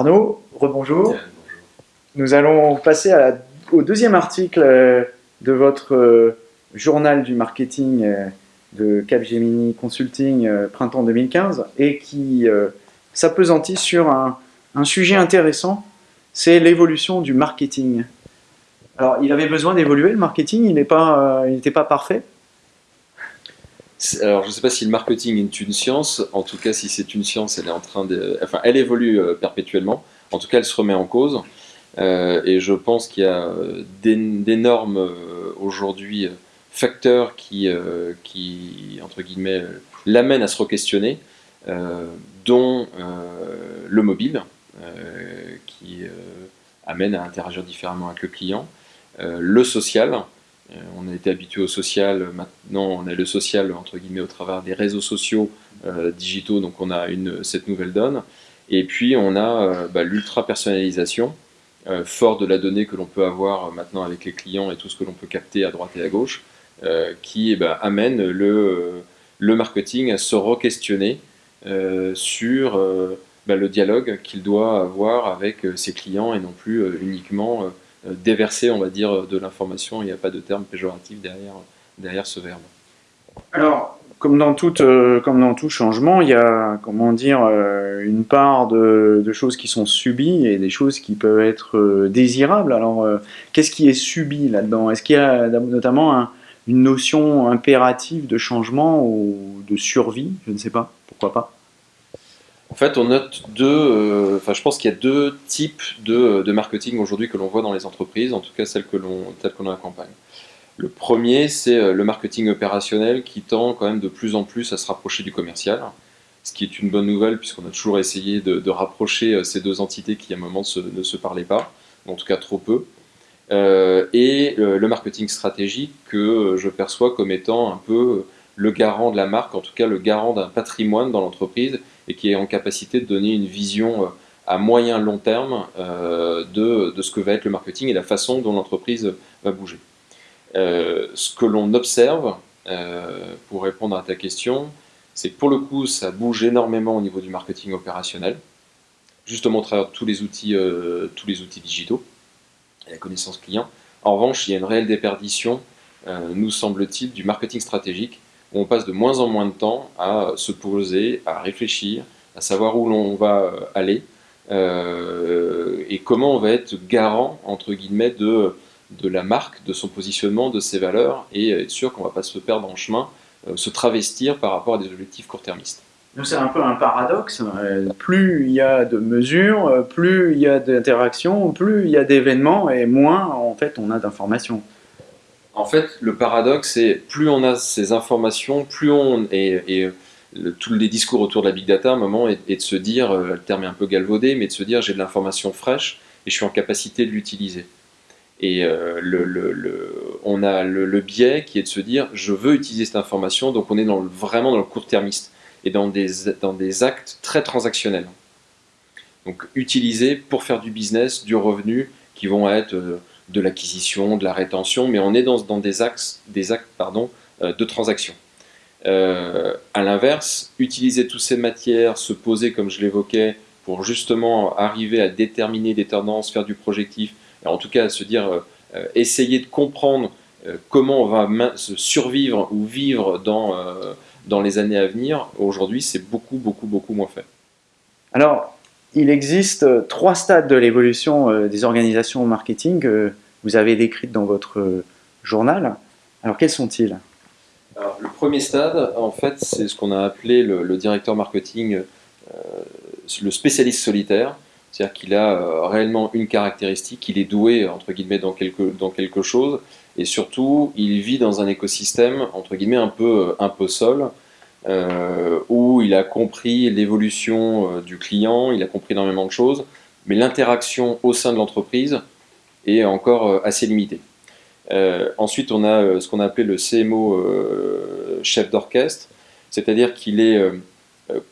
Arnaud, rebonjour. Nous allons passer au deuxième article euh, de votre euh, journal du marketing euh, de Capgemini Consulting printemps 2015 et qui s'apesantit sur un, sujet intéressant, c'est l'évolution du marketing. Alors, il avait besoin d'évoluer le marketing, il n'était pas, pas parfait alors, je ne sais pas si le marketing est une science. En tout cas, si c'est une science, elle est en train de, enfin, elle évolue perpétuellement. En tout cas, elle se remet en cause. Euh, et je pense qu'il y a euh, d'énormes euh, aujourd'hui facteurs qui, qui, entre guillemets, l'amènent à se re-questionner, dont le mobile, qui amène à interagir différemment avec le client, le social, on a été habitué au social, maintenant on a le social entre guillemets au travers des réseaux sociaux digitaux, donc on a une, cette nouvelle donne. Et puis on a bah, l'ultra personnalisation, euh, fort de la donnée que l'on peut avoir euh, maintenant avec les clients et tout ce que l'on peut capter à droite et à gauche, euh, qui eh ben, amène le, le, marketing à se re-questionner sur ben, le dialogue qu'il doit avoir avec ses clients et non plus uniquement déverser, on va dire, de l'information. Il n'y a pas de terme péjoratif derrière, derrière ce verbe. Alors, comme dans, euh, tout changement, il y a comment dire, euh, une part de, choses qui sont subies et des choses qui peuvent être euh, désirables. Alors, qu'est-ce qui est subi là-dedans? Est-ce qu'il y a notamment une notion impérative de changement ou de survie? Je ne sais pas, pourquoi pas? En fait, on note deux, enfin, je pense qu'il y a deux types de, marketing aujourd'hui que l'on voit dans les entreprises, en tout cas celles que l'on, telles accompagne. Le premier, c'est euh, le marketing opérationnel qui tend quand même de plus en plus à se rapprocher du commercial, ce qui est une bonne nouvelle puisqu'on a toujours essayé de, rapprocher euh, ces deux entités qui à un moment ne se parlaient pas, en tout cas trop peu. Euh, et le marketing stratégique que je perçois comme étant un peu le garant de la marque, en tout cas le garant d'un patrimoine dans l'entreprise et qui est en capacité de donner une vision à moyen long terme de, de, ce que va être le marketing et la façon dont l'entreprise va bouger. Euh, ce que l'on observe, euh, pour répondre à ta question, c'est que pour le coup, ça bouge énormément au niveau du marketing opérationnel, justement au travers tous les outils, euh, tous les outils digitaux et la connaissance client. En revanche, il y a une réelle déperdition, nous semble-t-il, du marketing stratégique, où on passe de moins en moins de temps à se poser, à réfléchir, à savoir où l'on va aller, et comment on va être garant, entre guillemets, de la marque, de son positionnement, de ses valeurs, et être sûr qu'on ne va pas se perdre en chemin, euh, se travestir par rapport à des objectifs court-termistes. C'est un peu un paradoxe. Plus il y a de mesures, euh, plus il y a d'interactions, plus il y a d'événements, et moins en fait on a d'informations. En fait, le paradoxe, c'est plus on a ces informations, plus on et, tous les discours autour de la big data, à un moment, est, de se dire, euh, le terme est un peu galvaudé, mais de se dire j'ai de l'information fraîche et je suis en capacité de l'utiliser. Et euh, on a le, biais qui est de se dire je veux utiliser cette information, donc on est vraiment dans le court-termiste et dans des, dans des actes très transactionnels. Donc utiliser pour faire du business, du revenu, qui vont être euh, de l'acquisition, de la rétention, mais on est dans, des, axes, des actes pardon, euh, de transaction. Euh, à l'inverse, utiliser toutes ces matières, se poser comme je l'évoquais, pour justement arriver à déterminer des tendances, faire du projectif, en tout cas se dire, euh, essayer de comprendre comment on va survivre ou vivre dans, dans les années à venir, aujourd'hui c'est beaucoup, beaucoup, beaucoup moins fait. Alors, il existe trois stades de l'évolution des organisations marketing que vous avez décrites dans votre journal. Alors, quels sont-ils? Le premier stade, en fait, c'est ce qu'on a appelé le, directeur marketing, le spécialiste solitaire. C'est-à-dire qu'il a euh, réellement une caractéristique, il est doué, entre guillemets, dans quelque, dans quelque chose, et surtout, il vit dans un écosystème, entre guillemets, un peu, un peu seul, euh, où il a compris l'évolution euh, du client, il a compris énormément de choses, mais l'interaction au sein de l'entreprise est encore assez limitée. ensuite, on a ce qu'on a appelé le CMO chef d'orchestre, c'est-à-dire qu'il est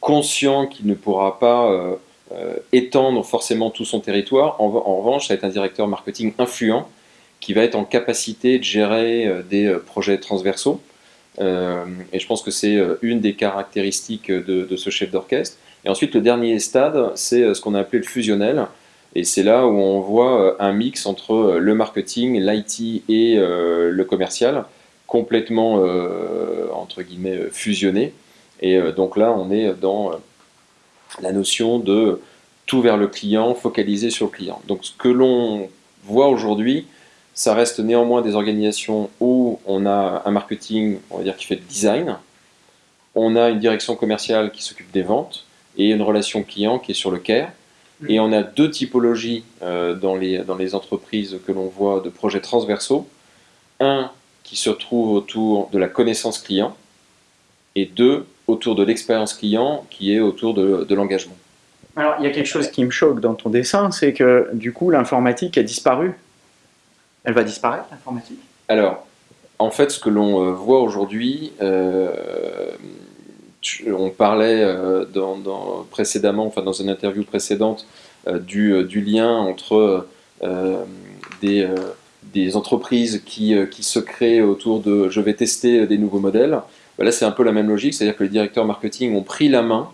conscient qu'il ne pourra pas euh, étendre forcément tout son territoire. En, revanche, ça va être un directeur marketing influent qui va être en capacité de gérer euh, des euh, projets transversaux. Et je pense que c'est une des caractéristiques de, ce chef d'orchestre. Et ensuite, le dernier stade, c'est ce qu'on a appelé le fusionnel. Et c'est là où on voit un mix entre le marketing, l'IT et le commercial, complètement, entre guillemets, fusionné. Et donc là, on est dans la notion de tout vers le client, focalisé sur le client. Donc ce que l'on voit aujourd'hui, ça reste néanmoins des organisations où on a un marketing, on va dire, qui fait le design, on a une direction commerciale qui s'occupe des ventes, et une relation client qui est sur le care. Mm. Et on a deux typologies euh, dans, les, dans les entreprises que l'on voit de projets transversaux. Un qui se trouve autour de la connaissance client, et deux autour de l'expérience client qui est autour de, de l'engagement. Alors, il y a quelque chose qui me choque dans ton dessin, c'est que du coup, l'informatique a disparu. Elle va disparaître, l'informatique? Alors, en fait, ce que l'on euh, voit aujourd'hui, euh, on parlait euh, précédemment, enfin dans une interview précédente, du, lien entre des, entreprises qui, se créent autour de « je vais tester des nouveaux modèles ». Là, c'est un peu la même logique, c'est-à-dire que les directeurs marketing ont pris la main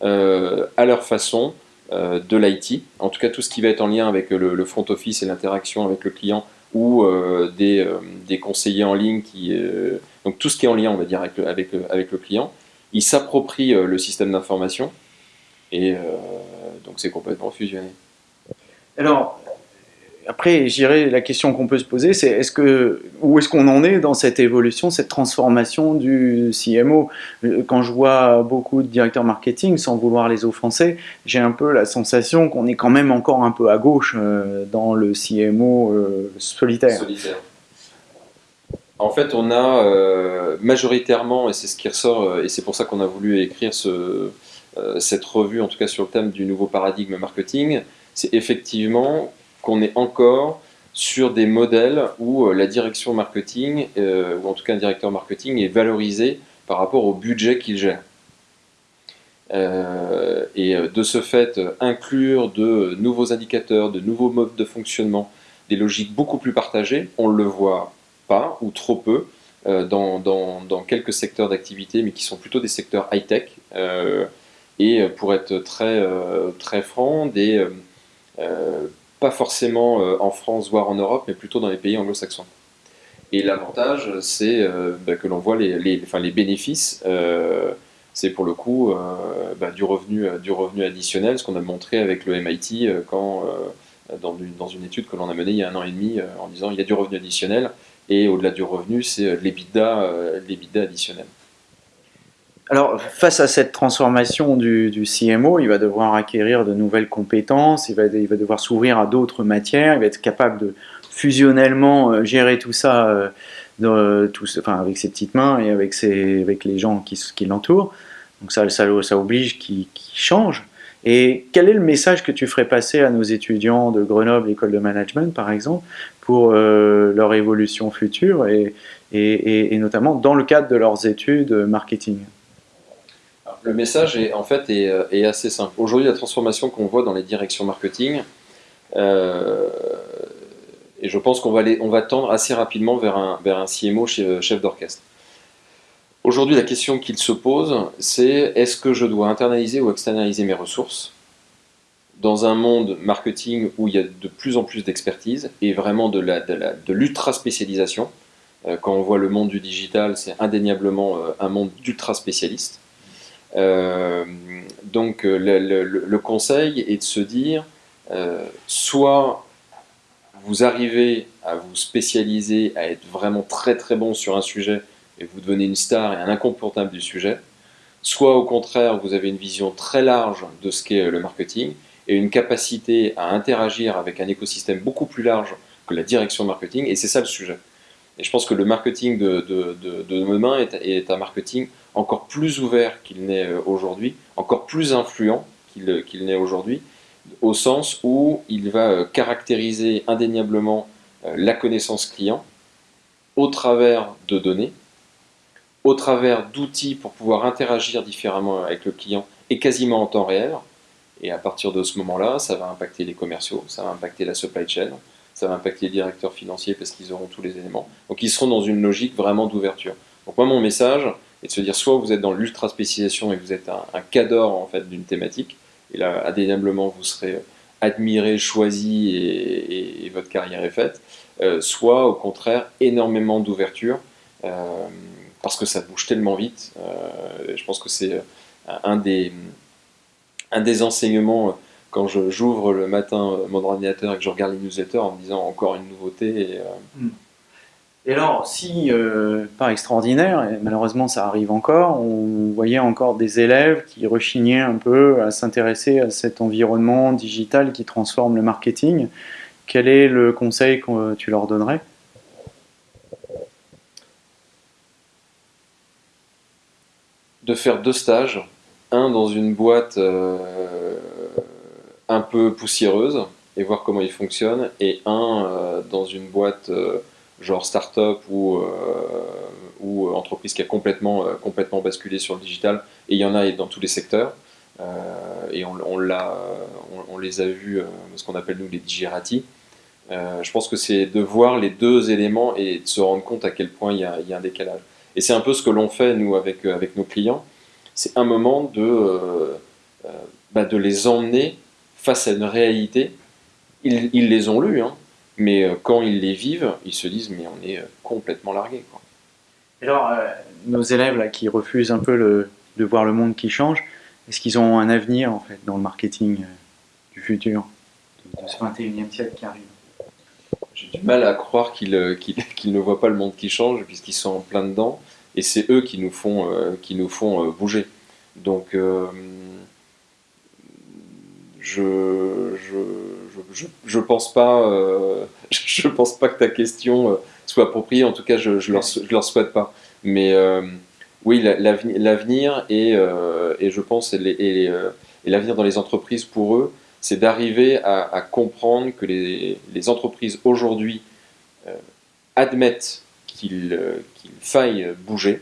à leur façon de l'IT, en tout cas tout ce qui va être en lien avec le, front office et l'interaction avec le client ou euh, des, des, conseillers en ligne, qui, donc tout ce qui est en lien on va dire avec le, avec avec le client, ils s'approprient le système d'information et donc c'est complètement fusionné. Alors, après, j'irai la question qu'on peut se poser, c'est est-ce que où est-ce qu'on en est dans cette évolution, cette transformation du CMO Quand je vois beaucoup de directeurs marketing, sans vouloir les offenser, j'ai un peu la sensation qu'on est quand même encore un peu à gauche euh, dans le CMO euh, solitaire. En fait, on a euh, majoritairement, et c'est ce qui ressort, et c'est pour ça qu'on a voulu écrire ce, cette revue, en tout cas sur le thème du nouveau paradigme marketing, c'est effectivement qu'on est encore sur des modèles où euh, la direction marketing, euh, ou en tout cas un directeur marketing, est valorisé par rapport au budget qu'il gère. Euh, et de ce fait, inclure de nouveaux indicateurs, de nouveaux modes de fonctionnement, des logiques beaucoup plus partagées, on ne le voit pas ou trop peu dans, quelques secteurs d'activité, mais qui sont plutôt des secteurs high-tech. et pour être très, très franc, des pas forcément euh, en France, voire en Europe, mais plutôt dans les pays anglo-saxons. Et l'avantage, c'est euh, bah, que l'on voit les, enfin, les bénéfices, euh, c'est pour le coup bah, du, revenu, du revenu additionnel, ce qu'on a montré avec le MIT quand, dans, une, dans une étude que l'on a menée il y a un an et demi, en disant il y a du revenu additionnel, et au-delà du revenu, c'est l'EBITDA additionnel. Alors, face à cette transformation du, CMO, il va devoir acquérir de nouvelles compétences, il va, il va devoir s'ouvrir à d'autres matières, il va être capable de fusionnellement euh, gérer tout ça euh, enfin, avec ses petites mains et avec, ses, avec les gens qui, qui l'entourent. Donc ça, ça, ça oblige qu'il change. Et quel est le message que tu ferais passer à nos étudiants de Grenoble, école de management par exemple, pour euh, leur évolution future et, et, et, notamment dans le cadre de leurs études marketing? Le message est en fait est, euh, assez simple. Aujourd'hui, la transformation qu'on voit dans les directions marketing, euh, et je pense qu'on va, on va tendre assez rapidement vers un, vers un CMO euh, chef d'orchestre. Aujourd'hui, la question qu'il se pose, c'est est-ce que je dois internaliser ou externaliser mes ressources dans un monde marketing où il y a de plus en plus d'expertise et vraiment de l'ultra de spécialisation. Quand on voit le monde du digital, c'est indéniablement un monde d'ultra spécialistes. Euh, donc euh, le, conseil est de se dire, euh, soit vous arrivez à vous spécialiser, à être vraiment très très bon sur un sujet et vous devenez une star et un incontournable du sujet, soit au contraire vous avez une vision très large de ce qu'est le marketing et une capacité à interagir avec un écosystème beaucoup plus large que la direction marketing, et c'est ça le sujet. Et je pense que le marketing de, de, de, demain est, est, un marketing encore plus ouvert qu'il n'est euh, aujourd'hui, encore plus influent qu'il n'est aujourd'hui, au sens où il va euh, caractériser indéniablement euh, la connaissance client au travers de données, au travers d'outils pour pouvoir interagir différemment avec le client et quasiment en temps réel. Et à partir de ce moment-là, ça va impacter les commerciaux, ça va impacter la supply chain, ça va impacter les directeurs financiers parce qu'ils auront tous les éléments. Donc ils seront dans une logique vraiment d'ouverture. Donc moi mon message, et de se dire soit vous êtes dans l'ultra spécialisation et vous êtes un, un cadre en fait d'une thématique, et là indéniablement vous serez admiré, choisi et, votre carrière est faite, euh, soit au contraire énormément d'ouverture euh, parce que ça bouge tellement vite. Euh, je pense que c'est un des, enseignements quand j'ouvre le matin mon ordinateur et que je regarde les newsletters en me disant encore une nouveauté. Hmm. Et alors, si, euh, pas extraordinaire, et malheureusement ça arrive encore, on voyait encore des élèves qui rechignaient un peu à s'intéresser à cet environnement digital qui transforme le marketing, quel est le conseil que tu leur donnerais? De faire deux stages, un dans une boîte euh, un peu poussiéreuse et voir comment il fonctionne, et un euh, dans une boîte genre start-up ou, euh, ou entreprise qui a complètement, euh, complètement basculé sur le digital. Et il y en a dans tous les secteurs. Euh, et on, les a vus, ce qu'on appelle nous les digérati. je pense que c'est de voir les deux éléments et de se rendre compte à quel point il y a, il y a un décalage. Et c'est un peu ce que l'on fait, nous, avec, avec nos clients. C'est un moment de, bah, de les emmener face à une réalité. Ils, ils les ont lus, hein, mais euh, quand ils les vivent, ils se disent mais on est euh, complètement largué. Alors, euh, nos élèves là, qui refusent un peu le, de voir le monde qui change, est-ce qu'ils ont un avenir en fait dans le marketing du futur, de, ce 21e siècle qui arrive? J'ai du mal à croire qu'ils ne voient pas le monde qui change puisqu'ils sont en plein dedans et c'est eux qui nous font, qui nous font bouger. Donc, je, je je, je, pense pas, euh, je pense pas que ta question euh, soit appropriée. En tout cas, je, je leur, souhaite pas. Mais euh, oui, l'avenir et, je pense et, l'avenir dans les entreprises pour eux, c'est d'arriver à, comprendre que les entreprises aujourd'hui admettent qu'il faille bouger.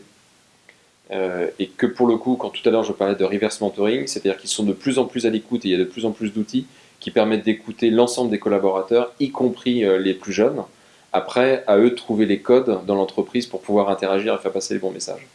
et que pour le coup, quand tout à l'heure je parlais de reverse mentoring, c'est-à-dire qu'ils sont de plus en plus à l'écoute et il y a de plus en plus d'outils qui permettent d'écouter l'ensemble des collaborateurs, y compris euh, les plus jeunes. Après, à eux de trouver les codes dans l'entreprise pour pouvoir interagir et faire passer les bons messages.